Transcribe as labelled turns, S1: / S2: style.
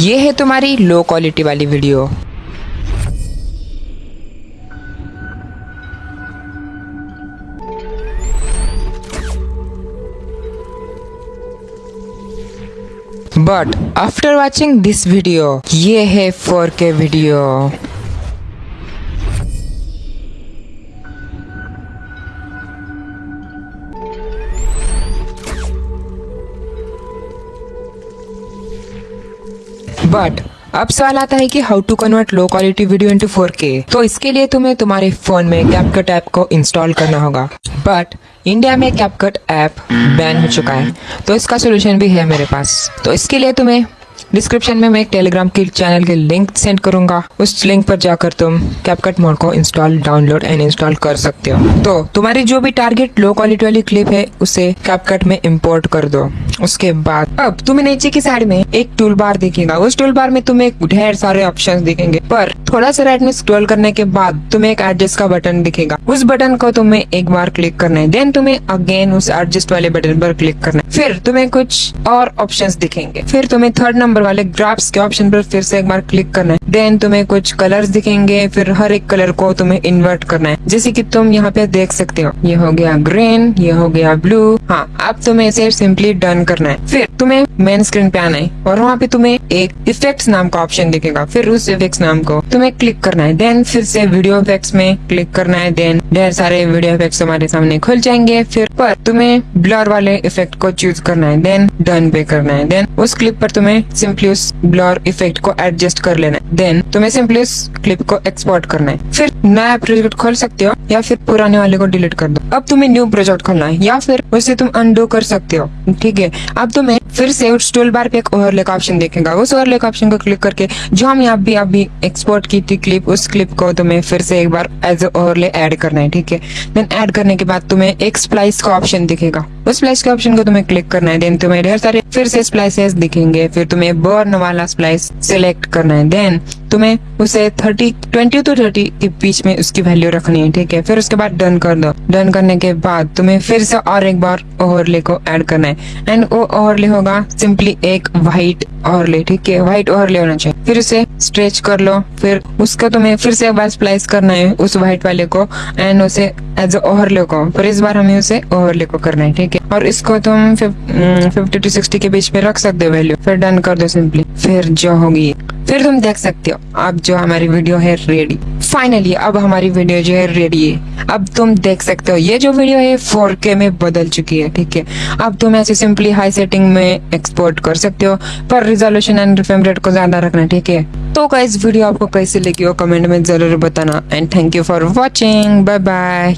S1: ये है तुम्हारी लो क्वालिटी वाली video but after watching this video ये है 4K वीडियो बट अब सवाल आता है कि how to convert low quality video into 4K तो इसके लिए तुम्हें तुम्हारे फ़ोन में कैपकट ऐप को इंस्टॉल करना होगा। बट इंडिया में कैपकट ऐप बैन हो चुका है। तो इसका सोल्यूशन भी है मेरे पास। तो इसके लिए तुम्हें डिस्क्रिप्शन में मैं एक टेलीग्राम की चैनल के लिंक सेंड करूँगा। उस लिंक पर जाकर तुम कैपकट मोड को इंस्टॉल डाउनलोड एंड इंस्टॉल कर सकते हो। तो तुम्हारी जो भी टारगेट लो क्वालिटी वाली क्लिप है, उसे कैपकट में इम्पोर्ट कर दो। उसके बाद, अब तुम्हें नीचे की साइड में एक टूल बार दिखेगा। उस टूल बार में तुम्हें ढेर सारे ऑप्शन दिखेंगे। पर थोड़ा सा राइट में स्क्रॉल करने के बाद तुम्हें एक एडजस्ट का बटन दिखेगा। उस बटन को तुम्हें एक बार क्लिक करना है। देन तुम्हें अगेन उस एडजस्ट वाले बटन पर क्लिक करना है। फिर तुम्हें कुछ और ऑप्शंस दिखेंगे। फिर तुम्हें थर्ड नंबर वाले ग्राफ्स के ऑप्शन पर फिर से एक बार क्लिक करना है। देन तुम्हें कुछ कलर्स दिखेंगे, फिर हर एक कलर को तुम्हें इन्वर्ट करना है। जैसे कि तुम यहाँ पे देख सकते हो, ये हो गया ग्रीन ये हो गया ब्लू हाँ अब तुम्हें इसे सिंपली डन करना है। फिर तुम्हें मेन स्क्रीन पे आना है और वहाँ पे तुम्हें एक इफ़ेक्ट नाम का ऑप्शन दिखेगा। फिर उस इफ़ेक्ट नाम को तुम्हें क्लिक करना है। देन फिर से वीडियो इफेक्ट्स में क्लिक करना है। देन ढेर सारे वीडियो इफेक्ट्स हमारे सामने खुल जाएँगे। फिर पर तुम्हें ब्लर वाले इफ़ेक्ट को चूज़ करना है। देन डन पे करना है। देन उस क्लिप पर तुम्हें सिंपली उस ब्लर इफ़ेक्ट को एडजस्ट कर लेना है। देन तुम्हें सिंपली उस क्लिप को एक्सपोर्ट करना है। फिर नया प्रोजेक्ट खोल सकते हो, या फिर पुराने वाले को डिलीट कर दो। अब तुम्हें न्यू प्रोजेक्ट खोलना है, या फिर उसे तुम अनडू कर सकते हो। ठीक है? अब तुम्हें फिर से टूल बार पे एक ओवरले का ऑप्शन देखेगा। उस ओवरले का ऑप्शन को क्लिक करके जो हम यहाँ भी अभी एक्सपोर्ट की थी क्लिप उस क्लिप को तुम्हें फिर से एक बार एज ओवरले ऐड करना है। ठीक है? देन ऐड करने के बाद तुम्हें एक स्प्लाइस का ऑप्शन दिखेगा। स्प्लाइस के ऑप्शन को तुम्हें क्लिक करना है देन तुम्हें ढेर सारे फिर से स्प्लाइसेस दिखेंगे, फिर तुम्हें बर्न वाला स्प्लाइस सिलेक्ट करना है देन तुम्हें उसे 30 20 टू 30 के बीच में उसकी वैल्यू रखनी है, ठीक है? फिर उसके बाद डन कर दो। डन करने के बाद तुम्हें फिर से और एक बार ओवरले को ऐड करना है। एंड वो ओवरले होगा सिंपली एक व्हाइट ओवरले ठीक है? व्हाइट ओवरले होना चाहिए। फिर उसे स्ट्रेच कर लो। फिर उसका तुम्हें फिर से एक बार स्प्लाइस करना है, उस व्हाइट वाले को। एंड उसे एज ओवरले को पर इस बार हमें उसे ओवरले को करना है, ठीक है? और इसको तुम फिफ्टी टू सिक्सटी के बीच में रख सकते हो वैल्यू फिर डन कर दो सिंपली फिर जो होगी। फिर तुम देख सकते हो, अब जो हमारी वीडियो है रेडी फाइनली अब हमारी वीडियो जो है रेडी है। अब तुम देख सकते हो, ये जो वीडियो है 4K में बदल चुकी है, ठीक है? अब तुम ऐसे सिंपली हाई सेटिंग में एक्सपोर्ट कर सकते हो, पर रिजोल्यूशन एंड फ्रेम रेट को ज़्यादा रखना, ठीक है? तो गाइज़ वीडियो आपको कैसे लगी हो कमेंट में ज़रूर बताना. And thank you for watching bye bye